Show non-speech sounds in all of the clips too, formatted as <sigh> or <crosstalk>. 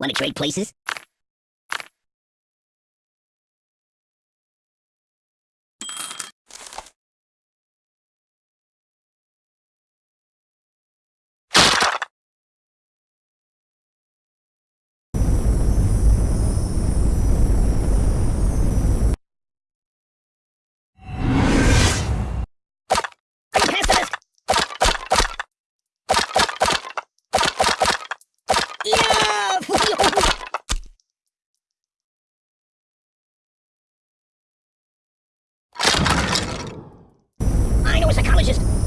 Want to trade places? I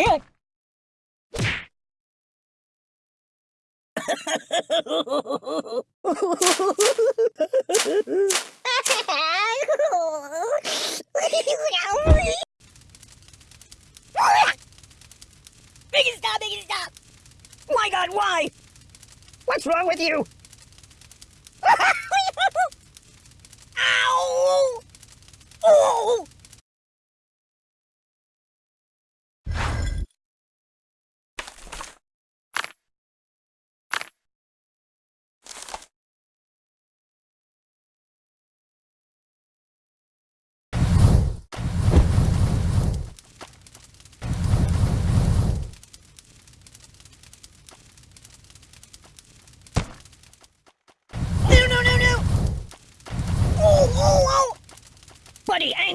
It stop, make stop! My god, why? What's wrong with you? <laughs> Ow! Oh!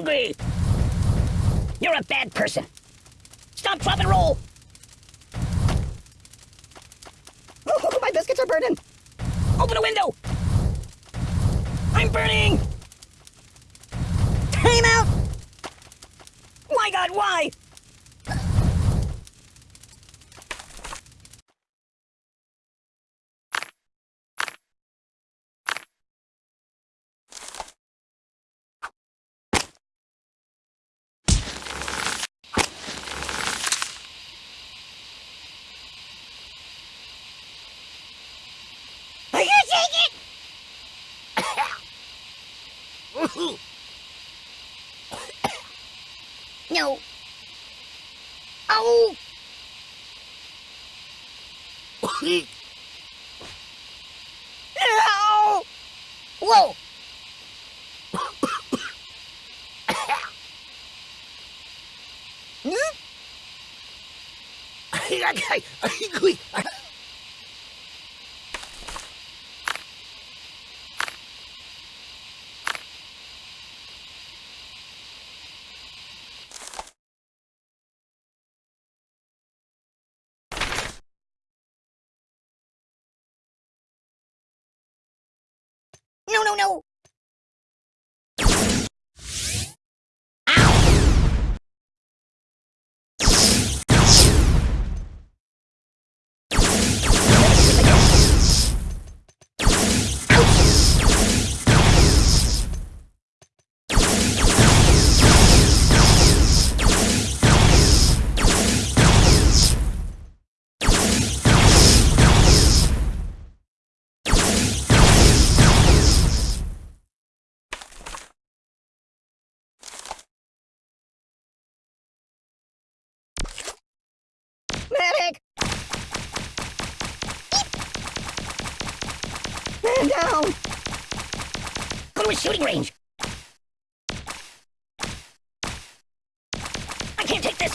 Angry! You're a bad person. Stop, drop, and roll! Oh, my biscuits are burning! Open a window! I'm burning! Time out! My god, why? Are you taking it? No. Oh! No! Whoa! Hmm? <laughs> no! Shooting range! I can't take this!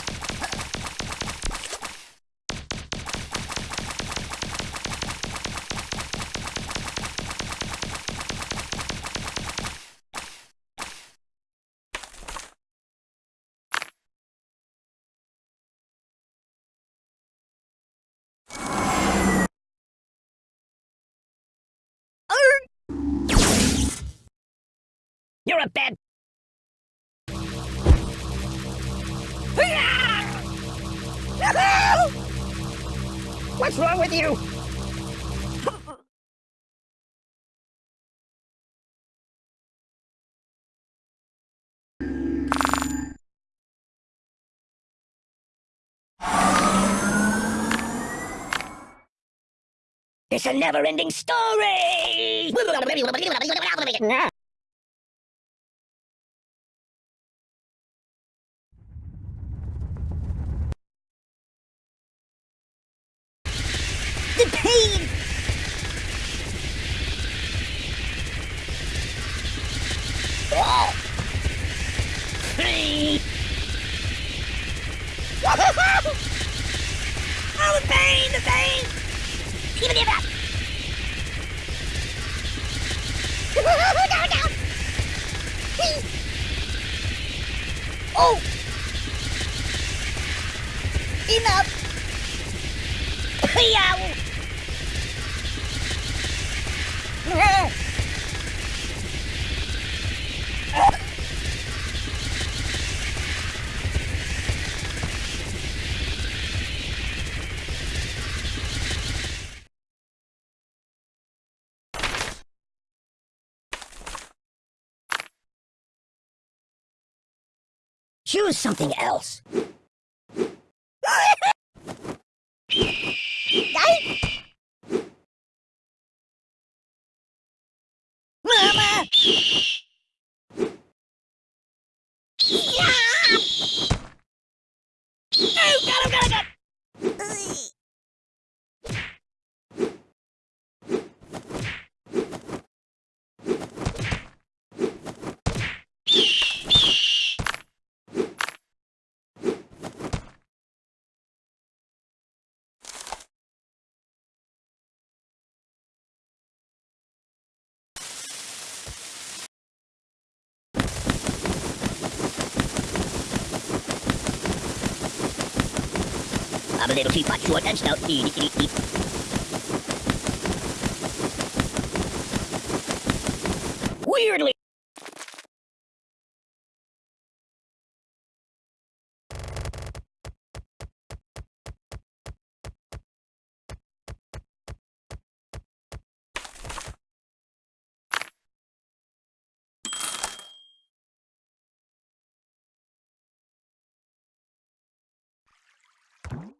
You're a bad. <laughs> What's wrong with you? <laughs> It's a never-ending story! <laughs> the it up! down, down! Oh! Enough! Yow! Choose something else. <laughs> Mama! Oh, got him, got him, got him! I'm a little teapot, short and stout. Eat, eat, eat, eat. Weirdly. What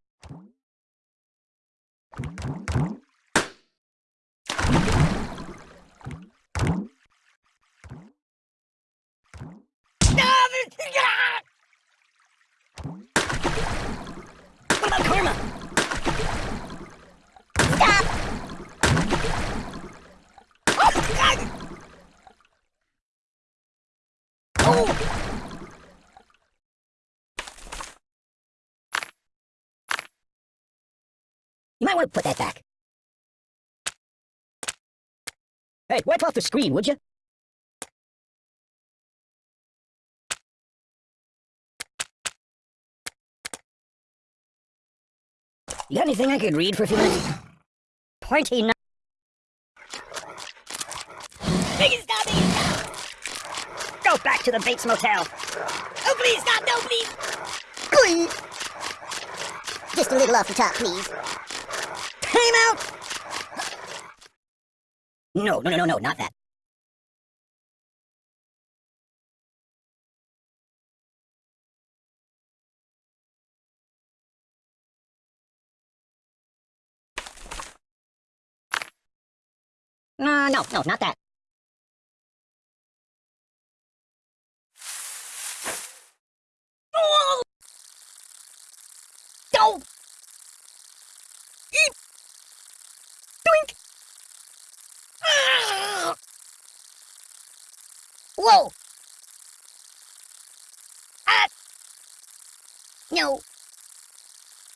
might want to put that back. Hey, wipe off the screen, would you? You got anything I could read for a few minutes? Plenty no- it stop! It stop! Go back to the Bates Motel! Oh, please stop! No, please! Please! Just a little off the top, please. Time out! No, no, no, no, no, not that. Uh, no, no, not that. Oh! Whoa! Ah! No.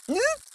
Hmm?